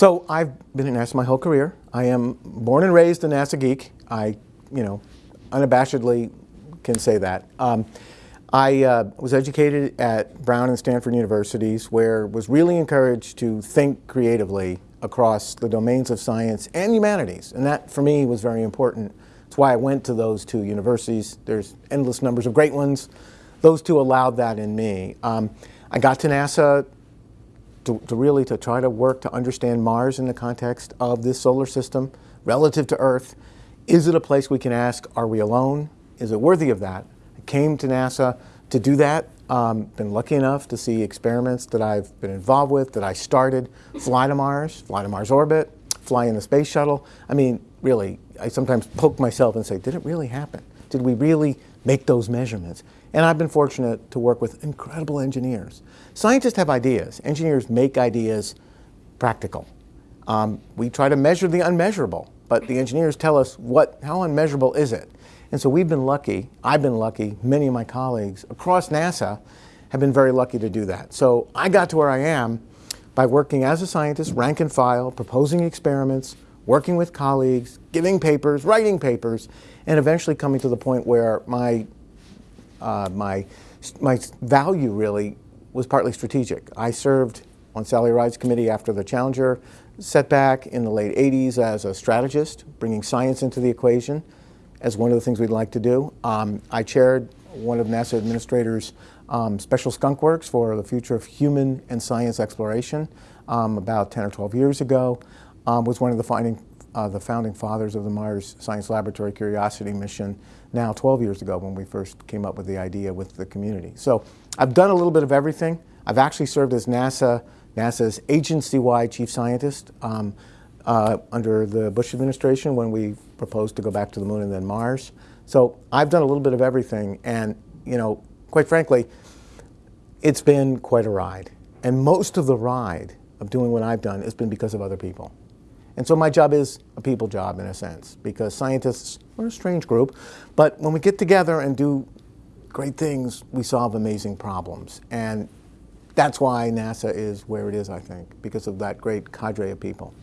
So I've been at NASA my whole career. I am born and raised a NASA geek. I, you know, unabashedly can say that. Um, I uh, was educated at Brown and Stanford universities where was really encouraged to think creatively across the domains of science and humanities. And that, for me, was very important. That's why I went to those two universities. There's endless numbers of great ones. Those two allowed that in me. Um, I got to NASA to, to, really to try to work to understand Mars in the context of this solar system relative to Earth. Is it a place we can ask, are we alone? Is it worthy of that? I came to NASA to do that. Um, been lucky enough to see experiments that I've been involved with, that I started, fly to Mars, fly to Mars orbit, fly in the space shuttle. I mean, really, I sometimes poke myself and say, did it really happen? Did we really make those measurements? And I've been fortunate to work with incredible engineers. Scientists have ideas. Engineers make ideas practical. Um, we try to measure the unmeasurable, but the engineers tell us what, how unmeasurable is it? And so we've been lucky, I've been lucky, many of my colleagues across NASA have been very lucky to do that. So I got to where I am by working as a scientist, rank and file, proposing experiments, working with colleagues, giving papers, writing papers, and eventually coming to the point where my, uh, my, my value really was partly strategic. I served on Sally Ride's committee after the Challenger setback in the late 80s as a strategist, bringing science into the equation as one of the things we'd like to do. Um, I chaired one of NASA administrators' um, special skunk works for the future of human and science exploration um, about 10 or 12 years ago. Um, was one of the, finding, uh, the founding fathers of the Mars Science Laboratory Curiosity mission now 12 years ago when we first came up with the idea with the community. So I've done a little bit of everything. I've actually served as NASA, NASA's agency-wide chief scientist um, uh, under the Bush administration when we proposed to go back to the moon and then Mars. So I've done a little bit of everything and, you know, quite frankly, it's been quite a ride. And most of the ride of doing what I've done has been because of other people. And so my job is a people job in a sense, because scientists are a strange group, but when we get together and do great things, we solve amazing problems. And that's why NASA is where it is, I think, because of that great cadre of people.